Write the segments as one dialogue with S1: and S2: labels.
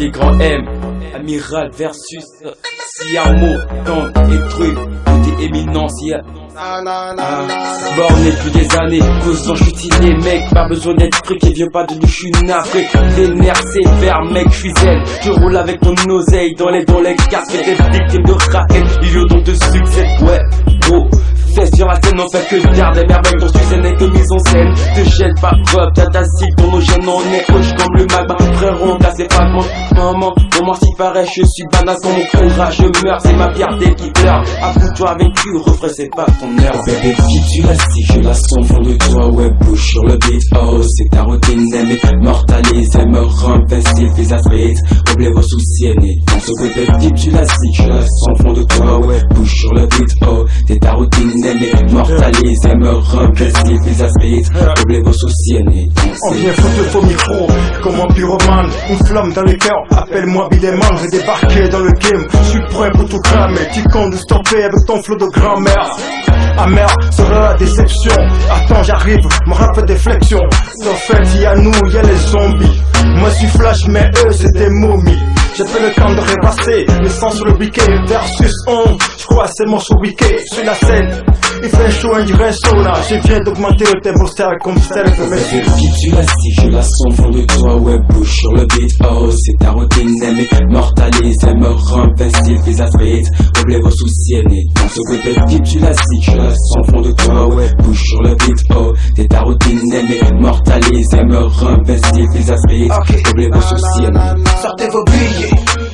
S1: des grands M. Amiral versus Siamo, Tante et truc, côté éminence, yeah. Ah, borné depuis des années, causant je suis mec, pas besoin d'être truc et viens pas de nous, je suis navré. Les nerfs sévères, mec, je suis zen. Je roule avec mon oseille dans les dans les casquettes, des victimes de raquettes, milieu donc de succès, ouais, gros. Fais sur la scène, on fait que garder merveille, ton succès n'est que mise en scène. Te jette pas, pop, t'as ta cible, ton gènes on est hoche comme le magma. Frérot, t'as ses fragments, maman, comment s'y paraît, je suis banal quand mon courage, je meurs, c'est ma fierté qui pleure. Avoue-toi vaincu, refrais, c'est pas ton heure. Bébé, tu la si je la sens fond de toi, ouais, bouge sur le beat, oh, c'est ta routine, aimée, mortalise, me rend invincible, fais vite, oublie vos soucis, aînés. Dans ce bébé, qui tu la si je la sens fond de toi, ouais, bouge sur le beat, oh, c'est ta routine, mortalise, elle me invincible, fais vite, oublie vos soucis.
S2: On vient foutre le faux micro, comme un pyromane, une flamme dans les cœurs, appelle-moi Bideman, j'ai débarqué dans le game, je suis prêt pour tout cramer, tu comptes stopper avec ton flot de grand-mère. Amer sera la déception. Attends, j'arrive, mon rap fait des flexions. En fait, y'a nous, y'a les zombies. Moi, je suis flash, mais eux, c'est des momies. J'ai fait le temps de répasser le sang sur le biquet versus on. Je crois c'est mon show week sur la scène. Il fait chaud, un dirait là Je viens d'augmenter le tempo style comme style
S1: mais c'est qui tu la si je la sens fond de toi, ouais, bouge sur le beat. Oh, c'est ta routine, aimée, mortalise, elle me rend invincible, fais vite. Oublie vos soucis, aînés. Dans ce côté, qui tu la si je la sens fond de toi, ouais, bouge sur le beat. Oh, c'est ta routine, aimée, mortalise, elle me rend invincible, fais vite. Oublie vos soucis, aînés.
S3: Sortez vos billets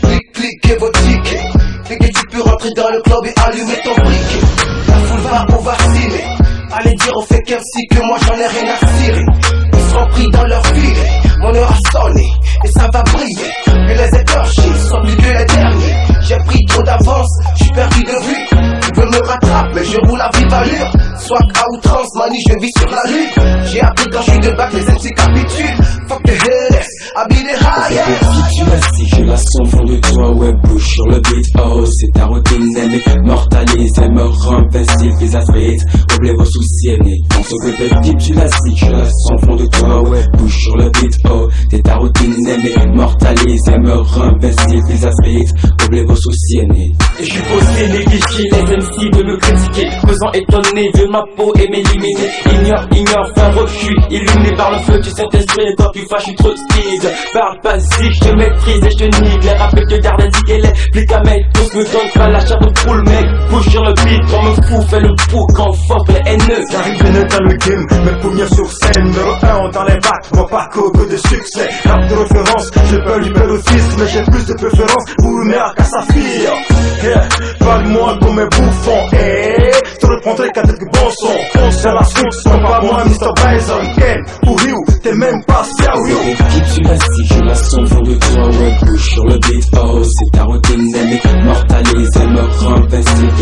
S3: clique, cliquez vos tickets. Cliquez, tu peux rentrer dans le club et allumer ton briquet. Va au vacciner. Allez dire au fake MC que moi j'en ai rien à cirer. Ils seront pris dans leur filet. Mon heure a sonné et ça va briller. Mais les écorchés sont plus que les derniers. J'ai pris trop d'avance, j'suis perdu de vue. Tu veux me rattraper, mais je roule à vive allure. Soit à outrance, mani, je vis sur la lune. J'ai appris quand j'suis de bac, les MC capitulent. Fuck the hell, I be the highest
S1: la son fond de toi, ouais, sur le beat, oh, c'est ta routine, aimée, mortalise, elle me rend invincible, fais vite, oublie vos soucis, aînés, on s'occupe de type, tu la je la sens fond de toi, ouais, bouge sur le beat, oh, c'est ta routine, aimée, mortalise, elle me rend invincible, fais vite, oublie vos soucis. Et je suis posé, négligé, les MC de me critiquer, causant étonné de ma peau et m'éliminer, ignore, ignore, fin refus, illuminé par le feu. Du Saint-Esprit, toi tu fâches, je suis trop speed, parle pas si, je te maîtrise et je te les rappels te gardent indiqués les flics à mec Tous me donnent pas la chair de poule mec. Bouge sur le beat, on me fou, fais le fou quand fuck les haineux.
S2: J'arrive bien dans le game, mes premiers sur scène Numéro 1 dans les bacs, mon parcours que de succès Rap de référence, je peux lui le fils Mais j'ai plus de préférence pour une mère qu'à sa fille. Yeah. Parle-moi comme un bouffon, eh Je te reprendrai qu'à quelques bons sons. C'est la suite, c'est pas moi Mr. Bison. Ken, ou Ryu, t'es même pas sérieux
S1: Qui tu la si je la fond de toi, ouais, bouge sur le beat, oh c'est ta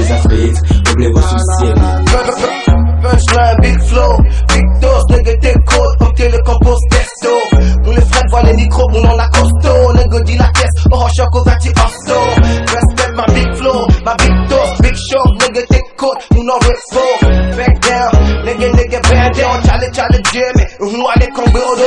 S1: les afrites, oublie vos soucis
S3: Punchline, big flow, big dose, nigga t'es cold, obtiens le compost testo. Nous les frères voient les micros, on en a Challenge, nous allez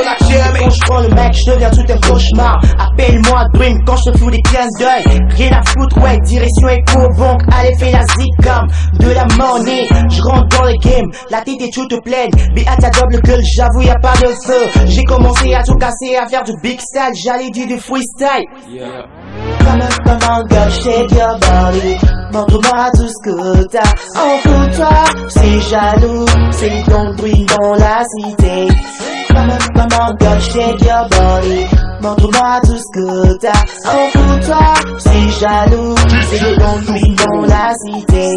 S3: la
S4: Quand je prends le mec, je deviens tout un cauchemar. Appelle-moi Dream quand je te fous des clins d'œil. Rien à foutre, ouais, direction éco banque Allez fais la zikam, de la monnaie. Je rentre dans le game, la tête est toute pleine. À ta double gueule, j'avoue y'a pas de feu. J'ai commencé à tout casser, à faire du big style J'allais dire du freestyle. Yeah. Come on, come on girl, shake your body Montre-moi tout ce que t'as. Toi c'est jaloux C'est ton dans la cité Come on, shake your body Montre-moi tout ce que t'as. En toi c'est jaloux. C'est ton dans la cité